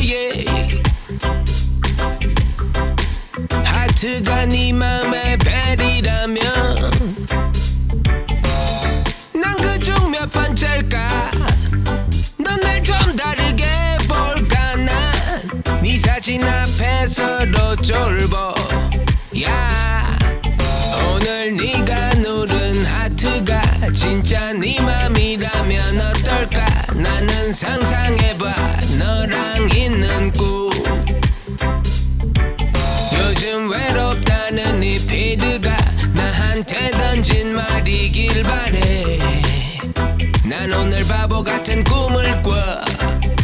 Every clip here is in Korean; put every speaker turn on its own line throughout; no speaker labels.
yeah. 하트가 네 맘에 벨이라면 난 그중 몇 번째일까? 넌 날 좀 다르게 볼까? 난네 사진 앞에서도 쫄보. 야 오늘 네가 누른 하트가 진짜 네 맘이라면 어떨까? 나는 상상해 피드가 나한테 던진 말이길 바래. 난 오늘 바보 같은 꿈을 꿔.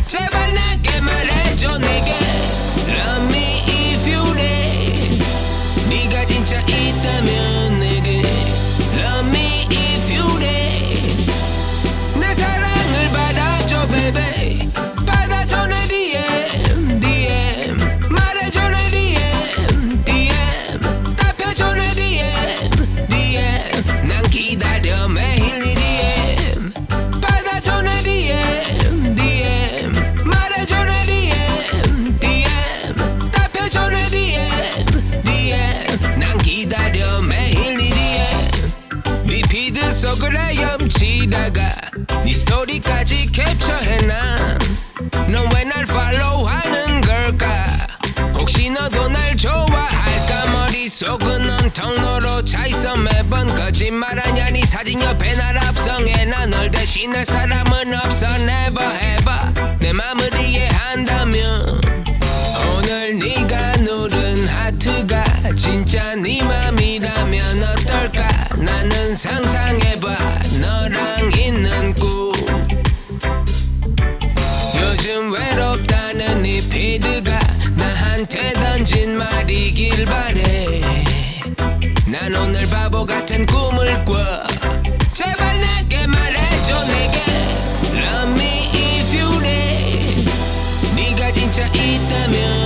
제발 내게 말해줘 내게. Love me if you dare 네가 진짜 있다면 네 스토리까지 캡처해놔. 넌 왜 날 팔로우하는 걸까? 혹시 너도 날 좋아할까? 머릿속은 온통 너로 차있어 매번 거짓말하냐? 네 사진 옆에 날 합성해 나 널 대신할 사람은 없어. Never ever. 내 맘을 이해한다면 오늘 네가 누른 하트가 진짜 네 맘이라면 어떨까? 나는 상상해봐. 너랑 나한테 던진 말이길 바래. 난 오늘 바보 같은 꿈을 꿔. 제발 내게 말해줘 내게. Love me if you need. 네가 진짜 있다면.